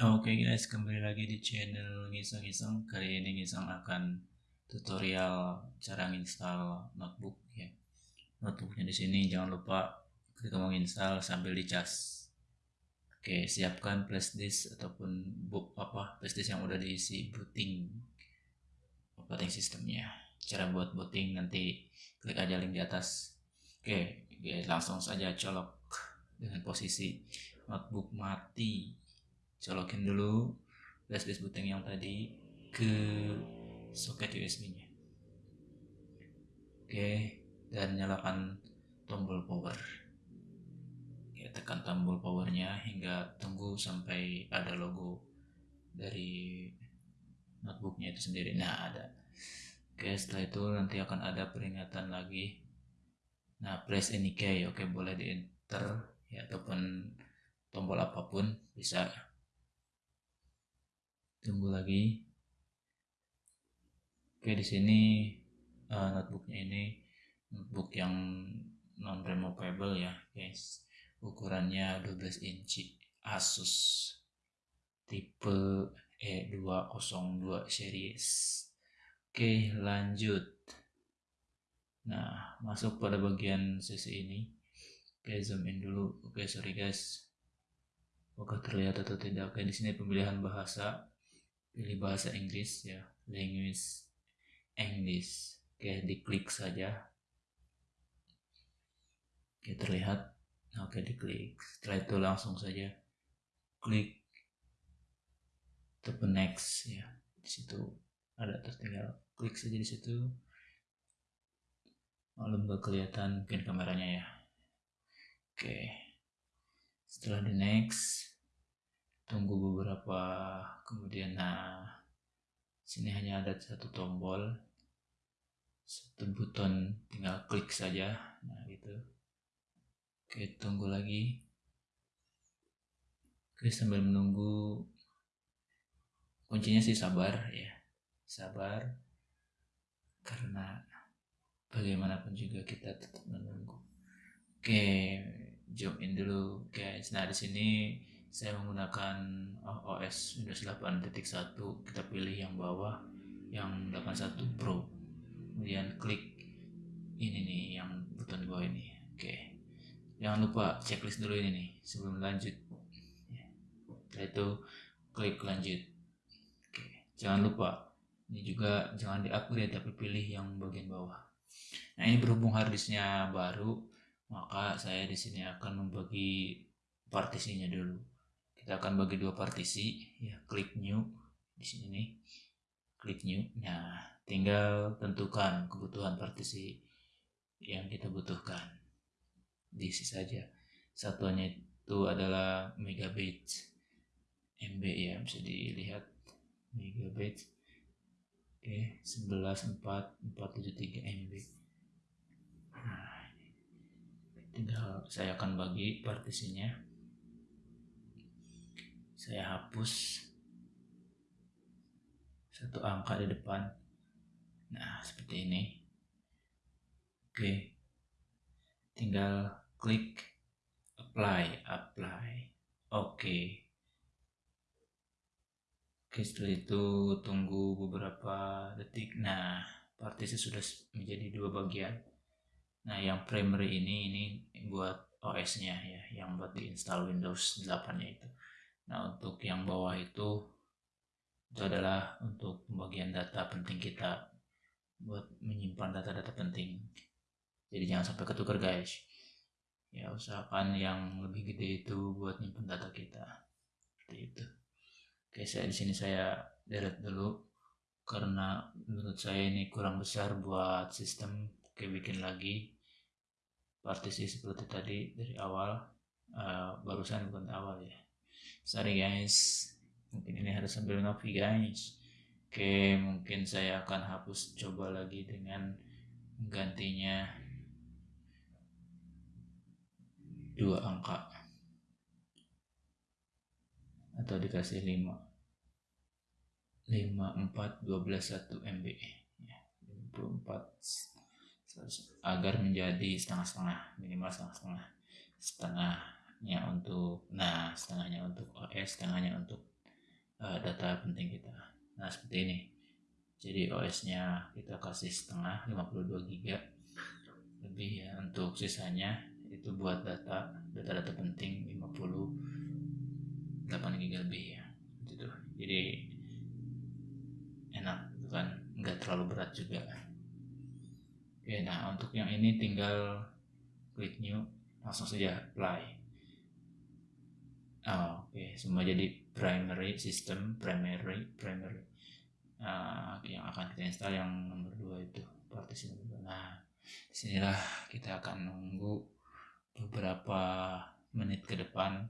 Oke guys, kembali lagi di channel Ngisang-Ngisang. Kali ini Ngisang akan tutorial cara install notebook ya. Notebooknya di sini jangan lupa ketika mau install sambil dicas. Oke, siapkan flash disk ataupun book apa flash disk yang udah diisi booting operating sistemnya. Cara buat booting nanti klik aja link di atas. Oke, guys, langsung saja colok dengan posisi notebook mati colokin dulu flash disk booting yang tadi ke soket USB nya. Oke dan nyalakan tombol power. Ya tekan tombol powernya hingga tunggu sampai ada logo dari notebooknya itu sendiri. Nah ada. Oke setelah itu nanti akan ada peringatan lagi. Nah press any key. Oke boleh di enter ya ataupun tombol apa pun bisa tunggu lagi. Oke di sini uh, notebooknya ini notebook yang non removable ya guys. Ukurannya 12 inci Asus tipe E202 series. Oke lanjut. Nah masuk pada bagian sisi ini. Oke zoom in dulu. Oke sorry guys. Apakah terlihat atau tidak? Oke di sini pemilihan bahasa pilih bahasa Inggris ya language English. Oke diklik saja. Oke terlihat oke diklik. Setelah itu langsung saja klik tepen next ya. Di situ ada tertinggal. Klik saja di situ. Maklum gak kelihatan mungkin kameranya ya. Oke. Setelah di next tunggu beberapa kemudian nah sini hanya ada satu tombol satu button tinggal klik saja nah gitu. Oke tunggu lagi. Oke sambil menunggu. Kuncinya sih sabar ya. Sabar karena bagaimanapun juga kita tetap menunggu. Oke zoom in dulu guys. Nah di sini saya menggunakan OS Windows 8.1 kita pilih yang bawah yang 81 Pro. Kemudian klik ini nih yang button bawah ini. Oke. Jangan lupa checklist dulu ini nih sebelum lanjut. Setelah itu klik lanjut. Oke. Jangan lupa. Ini juga jangan diupgrade tapi pilih yang bagian bawah. Nah ini berhubung harddisknya baru maka saya di sini akan membagi partisinya dulu kita akan bagi dua partisi. Ya klik new di sini nih. Klik new. Nah tinggal tentukan kebutuhan partisi yang kita butuhkan. Diisi saja. Satuannya itu adalah megabyte MB ya bisa dilihat. Megabyte. Oke 114473 MB nah tinggal saya akan bagi partisinya saya hapus satu angka di depan. Nah seperti ini. Oke. Tinggal klik apply apply. Oke. Oke setelah itu tunggu beberapa detik. Nah partisi sudah menjadi dua bagian. Nah yang primary ini ini buat OS nya ya yang buat diinstal Windows 8 nya itu Nah, untuk yang bawah itu itu adalah untuk pembagian data penting kita buat menyimpan data-data penting. Jadi jangan sampai ketukar guys. Ya usahakan yang lebih gede itu buat nyimpan data kita. Seperti itu. Oke, saya di sini saya delete dulu karena menurut saya ini kurang besar buat sistem. Oke, bikin lagi partisi seperti tadi dari awal. Uh, barusan bukan awal ya sorry guys. Mungkin ini harus sambil ngopi guys. Oke mungkin saya akan hapus coba lagi dengan gantinya dua angka. Atau dikasih 5 5 4 12 1 MB ya 54 agar menjadi setengah-setengah minimal setengah-setengah. Setengah setengahnya untuk nah setengahnya untuk OS setengahnya untuk uh, data penting kita. Nah seperti ini. Jadi OS nya kita kasih setengah 52 GB lebih ya untuk sisanya itu buat data data-data penting 58 GB lebih ya. Gitu. Jadi enak kan. Nggak terlalu berat juga. Oke nah untuk yang ini tinggal klik new langsung saja apply oh, oke. Okay. semua jadi primary system primary primary. Uh, yang akan kita install yang nomor dua itu partisi nomor dua. Nah di sinilah kita akan nunggu beberapa menit ke depan.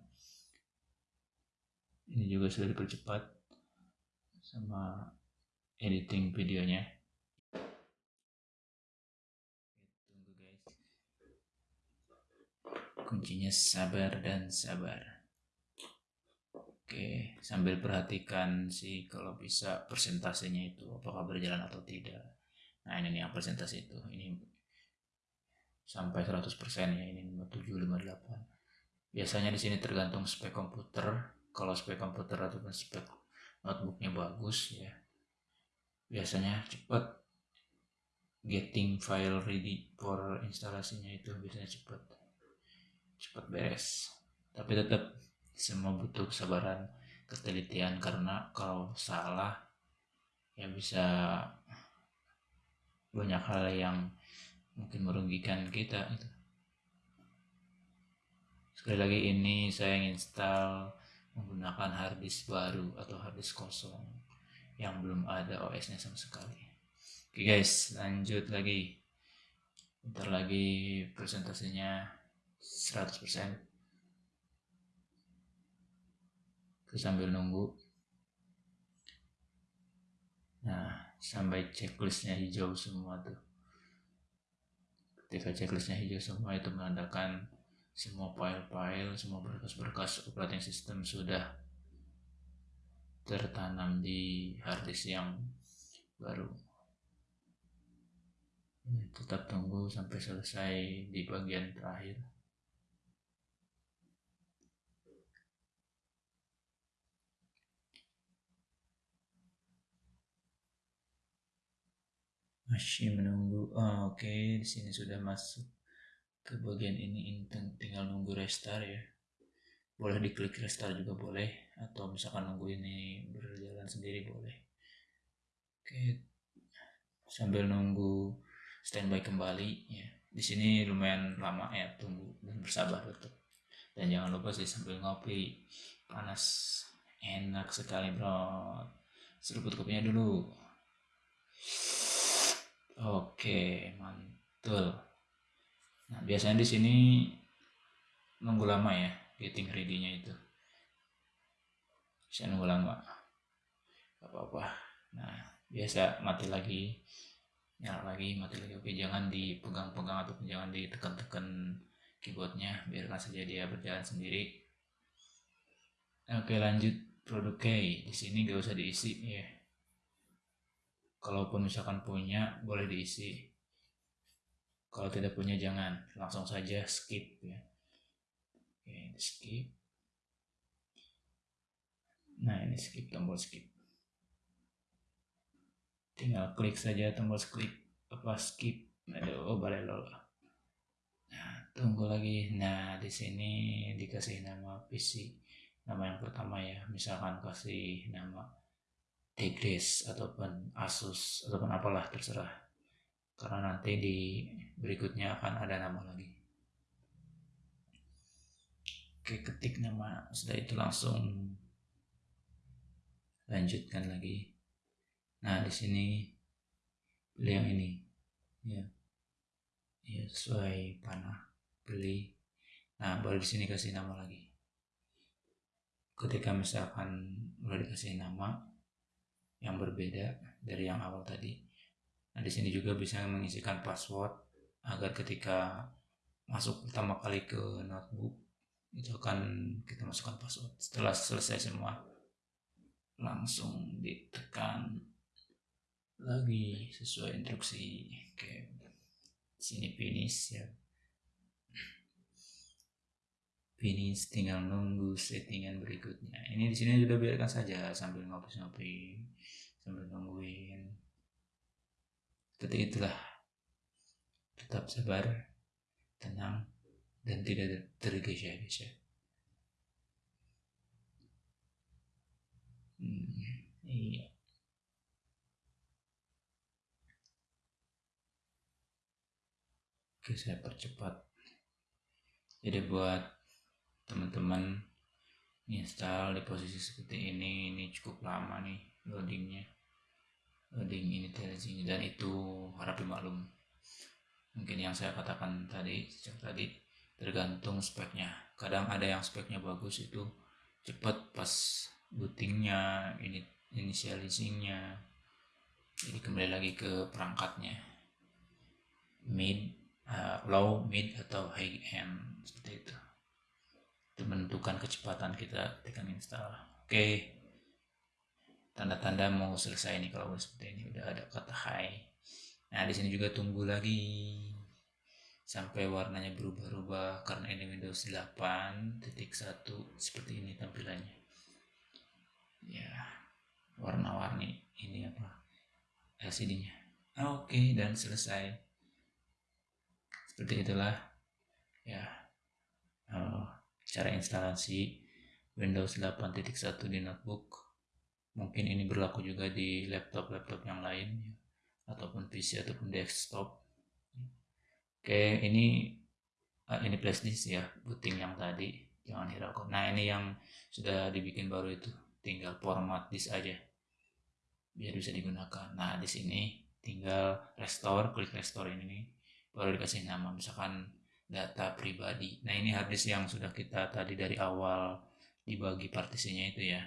Ini juga sudah dipercepat sama editing videonya. Tunggu guys. Kuncinya sabar dan sabar Oke, sambil perhatikan sih kalau bisa persentasenya itu apakah berjalan atau tidak. Nah, ini yang persentase itu. Ini sampai 100% ya, ini 57 58. Biasanya di sini tergantung spek komputer. Kalau spek komputer ataupun spek notebooknya bagus ya. Biasanya cepat getting file ready for instalasinya itu biasanya cepat cepat beres. Tapi tetap semua butuh kesabaran ketelitian karena kalau salah ya bisa banyak hal yang mungkin merugikan kita itu sekali lagi ini saya install menggunakan harddisk baru atau harddisk kosong yang belum ada OS nya sama sekali. Oke guys lanjut lagi. Ntar lagi presentasinya 100% terus sambil nunggu. Nah sampai checklistnya hijau semua tuh. Ketika checklistnya hijau semua itu menandakan semua file-file semua berkas-berkas operating system sudah tertanam di harddisk yang baru. Tetap tunggu sampai selesai di bagian terakhir masih menunggu. Oh, oke okay. di sini sudah masuk ke bagian ini. Tinggal nunggu restart ya. Boleh diklik restart juga boleh atau misalkan nunggu ini berjalan sendiri boleh. Oke okay. sambil nunggu standby kembali ya. Di sini lumayan lama ya tunggu dan bersabar betul dan jangan lupa sih sambil ngopi panas enak sekali bro. Seruput kopinya dulu Oke, mantul. Nah, biasanya di sini nunggu lama ya, getting ready-nya itu. Bisa nunggu lama. Gak apa-apa. Nah, biasa mati lagi, nyala lagi, mati lagi. Oke, jangan dipegang-pegang ataupun jangan ditekan-tekan keyboardnya, biarkan saja dia berjalan sendiri. Oke, lanjut produk key. Di sini gak usah diisi ya kalaupun misalkan punya boleh diisi. Kalau tidak punya jangan. Langsung saja skip ya. Oke skip. Nah ini skip tombol skip. Tinggal klik saja tombol skip apa skip. Aduh oh boleh loh nah tunggu lagi. Nah di sini dikasih nama PC nama yang pertama ya. Misalkan kasih nama Tigris ataupun Asus ataupun apalah terserah. Karena nanti di berikutnya akan ada nama lagi. Oke ketik nama. Sudah itu langsung lanjutkan lagi. Nah di sini pilih yang ini. Ya. Ya sesuai panah. Beli. Nah baru di sini kasih nama lagi. Ketika misalkan udah dikasih nama yang berbeda dari yang awal tadi. Nah, di sini juga bisa mengisikan password agar ketika masuk pertama kali ke notebook itu akan kita masukkan password. Setelah selesai semua langsung ditekan lagi sesuai instruksi kayak sini finish ya finish tinggal nunggu settingan berikutnya. Ini di sini sudah biarkan saja sambil ngopi-ngopi sambil nungguin. Seperti itulah. Tetap sabar tenang dan tidak tergesa-gesa. Hmm, iya. Oke saya percepat. Jadi buat teman-teman install di posisi seperti ini ini cukup lama nih loadingnya. Loading ini dan itu harap dimaklum. Mungkin yang saya katakan tadi sejak tadi tergantung speknya. Kadang ada yang speknya bagus itu cepat pas bootingnya ini initializingnya. Jadi kembali lagi ke perangkatnya. Mid uh, low, mid atau high end seperti itu. Itu menentukan kecepatan kita ketika install. Oke. Tanda-tanda mau selesai nih kalau seperti ini udah ada kata high. Nah, di sini juga tunggu lagi sampai warnanya berubah-ubah karena ini Windows 8 titik satu seperti ini tampilannya. Ya, warna-warni ini apa? LCD-nya. Oke, okay, dan selesai seperti itulah ya uh, cara instalasi Windows 8.1 di notebook. Mungkin ini berlaku juga di laptop-laptop yang lain ya, ataupun PC ataupun desktop. Oke ini uh, ini flash disk ya booting yang tadi. Jangan hiraukan. Nah ini yang sudah dibikin baru itu. Tinggal format disk aja biar bisa digunakan. Nah di sini tinggal restore klik restore ini baru dikasih nama. Misalkan data pribadi. Nah ini harddisk yang sudah kita tadi dari awal dibagi partisinya itu ya.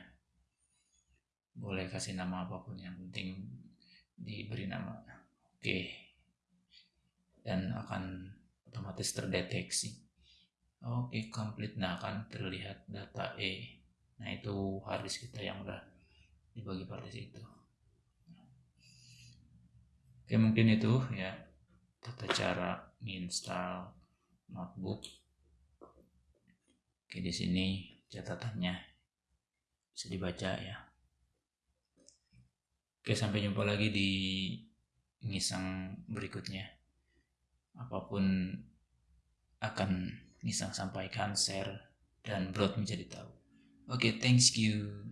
Boleh kasih nama apa pun yang penting diberi nama. Oke. Dan akan otomatis terdeteksi. Oke complete nah akan terlihat data E. Nah itu harddisk kita yang udah dibagi partisi itu. Oke mungkin itu ya. Tata cara install notebook. Oke di sini catatannya bisa dibaca ya. Oke sampai jumpa lagi di ngisang berikutnya. Apa pun akan ngisang sampaikan share dan broad menjadi tahu. Oke thanks you